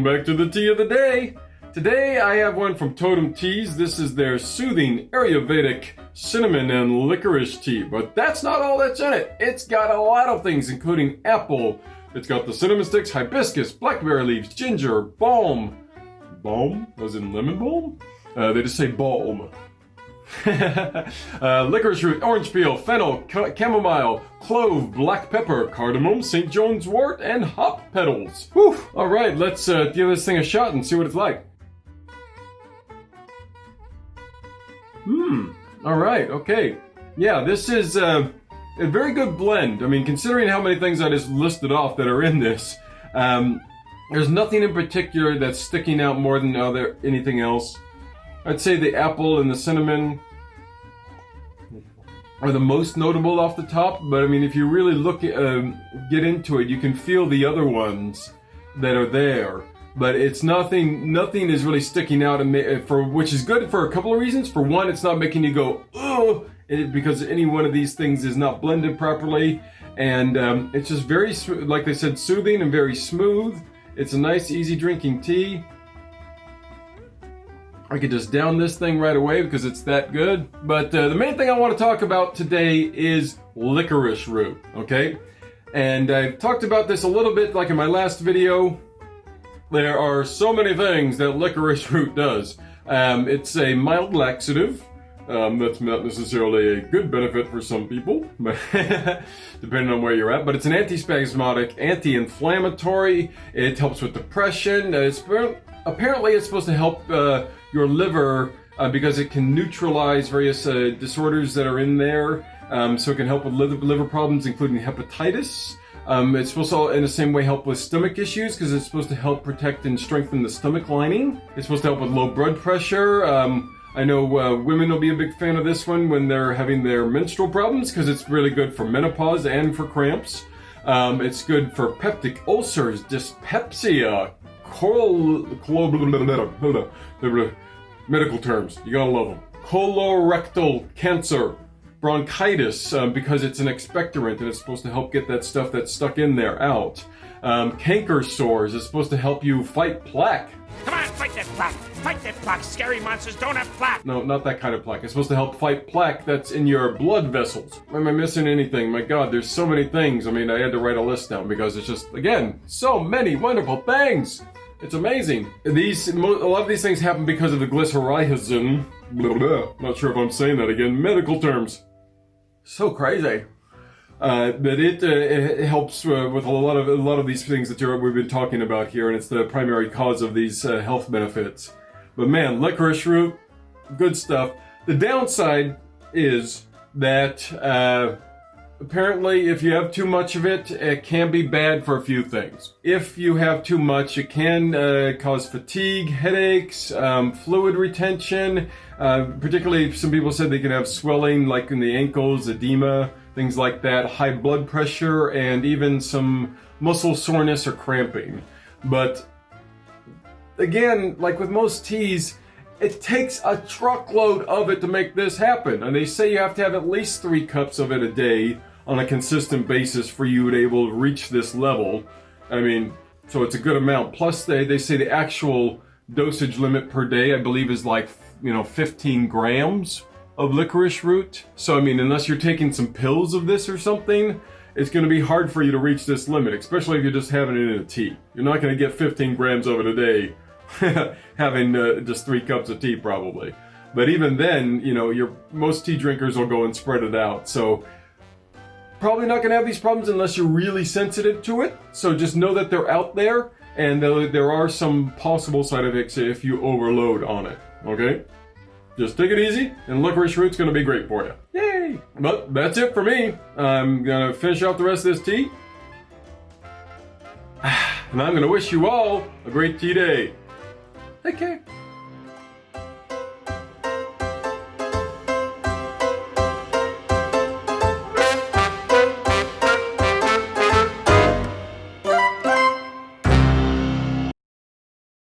Welcome back to the tea of the day. Today I have one from Totem Teas. This is their soothing Ayurvedic cinnamon and licorice tea. But that's not all that's in it. It's got a lot of things, including apple. It's got the cinnamon sticks, hibiscus, blackberry leaves, ginger, balm. Balm? Was in lemon balm? Uh, they just say balm. uh, licorice root, orange peel, fennel, chamomile, clove, black pepper, cardamom, St. John's wort, and hop petals. Whew! Alright, let's uh, give this thing a shot and see what it's like. Hmm. Alright, okay. Yeah, this is uh, a very good blend. I mean, considering how many things I just listed off that are in this, um, there's nothing in particular that's sticking out more than other anything else. I'd say the apple and the cinnamon are the most notable off the top, but I mean, if you really look um, get into it, you can feel the other ones that are there. But it's nothing, nothing is really sticking out for, which is good for a couple of reasons. For one, it's not making you go, oh, because any one of these things is not blended properly. And um, it's just very, like they said, soothing and very smooth. It's a nice, easy drinking tea. I could just down this thing right away because it's that good. But uh, the main thing I want to talk about today is licorice root, okay? And I've talked about this a little bit like in my last video. There are so many things that licorice root does. Um, it's a mild laxative. Um, that's not necessarily a good benefit for some people, depending on where you're at. But it's an antispasmodic, anti-inflammatory. It helps with depression. It's apparently it's supposed to help uh, your liver uh, because it can neutralize various uh, disorders that are in there. Um, so it can help with liver, liver problems, including hepatitis. Um, it's supposed to, in the same way, help with stomach issues because it's supposed to help protect and strengthen the stomach lining. It's supposed to help with low blood pressure. Um, I know uh, women will be a big fan of this one when they're having their menstrual problems because it's really good for menopause and for cramps. Um, it's good for peptic ulcers, dyspepsia, col, medical terms. You gotta love them. Colorectal cancer, bronchitis, um, because it's an expectorant and it's supposed to help get that stuff that's stuck in there out. Um, canker sores is supposed to help you fight plaque. Come on, fight that plaque! Fight that plaque! Scary monsters don't have plaque! No, not that kind of plaque. It's supposed to help fight plaque that's in your blood vessels. Am I missing anything? My god, there's so many things. I mean, I had to write a list down because it's just, again, so many wonderful things! It's amazing. These a lot of these things happen because of the glycyrrhizin. Blah, blah, not sure if I'm saying that again. Medical terms. So crazy. Uh, but it, uh, it helps uh, with a lot of a lot of these things that we've been talking about here, and it's the primary cause of these uh, health benefits. But man, licorice root, good stuff. The downside is that uh, Apparently, if you have too much of it, it can be bad for a few things. If you have too much, it can uh, cause fatigue, headaches, um, fluid retention. Uh, particularly, some people said they can have swelling, like in the ankles, edema, things like that, high blood pressure, and even some muscle soreness or cramping. But again, like with most teas, it takes a truckload of it to make this happen. And they say you have to have at least three cups of it a day on a consistent basis for you to be able to reach this level. I mean, so it's a good amount. Plus, they, they say the actual dosage limit per day, I believe, is like, you know, 15 grams of licorice root. So, I mean, unless you're taking some pills of this or something, it's going to be hard for you to reach this limit, especially if you're just having it in a tea. You're not going to get 15 grams of it a day having uh, just three cups of tea, probably. But even then, you know, your most tea drinkers will go and spread it out. So probably not going to have these problems unless you're really sensitive to it. So just know that they're out there and there are some possible side effects if you overload on it, okay? Just take it easy and licorice root's going to be great for you. Yay! But that's it for me. I'm going to finish off the rest of this tea. And I'm going to wish you all a great tea day. Take care.